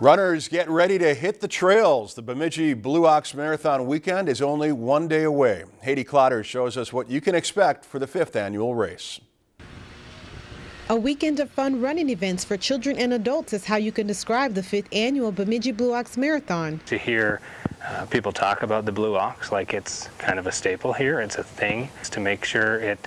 Runners get ready to hit the trails. The Bemidji Blue Ox Marathon weekend is only one day away. Haiti Clotter shows us what you can expect for the fifth annual race. A weekend of fun running events for children and adults is how you can describe the fifth annual Bemidji Blue Ox Marathon. To hear uh, people talk about the Blue Ox like it's kind of a staple here, it's a thing, it's to make sure it,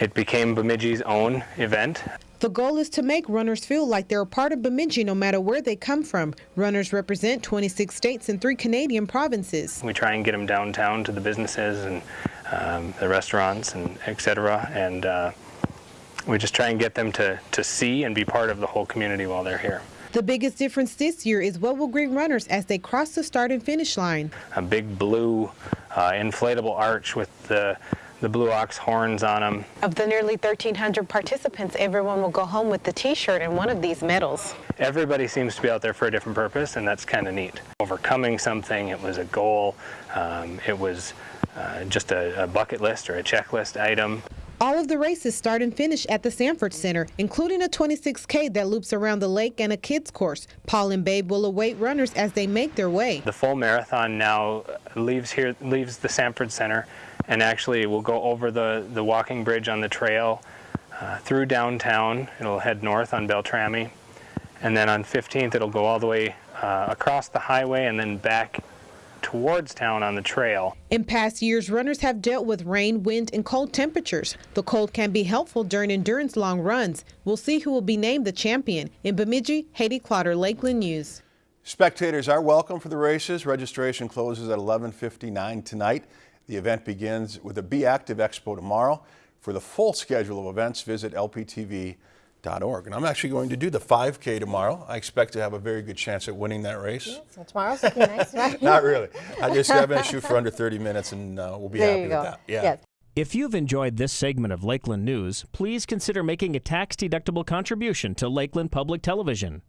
it became Bemidji's own event. The goal is to make runners feel like they're a part of Bemidji no matter where they come from. Runners represent 26 states and three Canadian provinces. We try and get them downtown to the businesses and um, the restaurants and etc. And uh, we just try and get them to, to see and be part of the whole community while they're here. The biggest difference this year is what will greet runners as they cross the start and finish line. A big blue uh, inflatable arch with the the Blue Ox horns on them. Of the nearly 1,300 participants, everyone will go home with the t-shirt and one of these medals. Everybody seems to be out there for a different purpose, and that's kind of neat. Overcoming something, it was a goal, um, it was uh, just a, a bucket list or a checklist item. All of the races start and finish at the Sanford Center, including a 26K that loops around the lake and a kids course. Paul and Babe will await runners as they make their way. The full marathon now leaves here, leaves the Sanford Center, and actually will go over the, the walking bridge on the trail uh, through downtown. It'll head north on Beltrami, and then on 15th it'll go all the way uh, across the highway and then back towards town on the trail. In past years, runners have dealt with rain, wind, and cold temperatures. The cold can be helpful during endurance long runs. We'll see who will be named the champion. In Bemidji, Haiti Clotter, Lakeland News. Spectators are welcome for the races. Registration closes at 11.59 tonight. The event begins with a Be Active Expo tomorrow. For the full schedule of events, visit lptv.com and I'm actually going to do the 5K tomorrow. I expect to have a very good chance at winning that race. Yeah, so tomorrow's looking nice, right? Not really. I just have to shoot for under 30 minutes and uh, we'll be there happy with go. that. Yeah. Yes. If you've enjoyed this segment of Lakeland News, please consider making a tax-deductible contribution to Lakeland Public Television.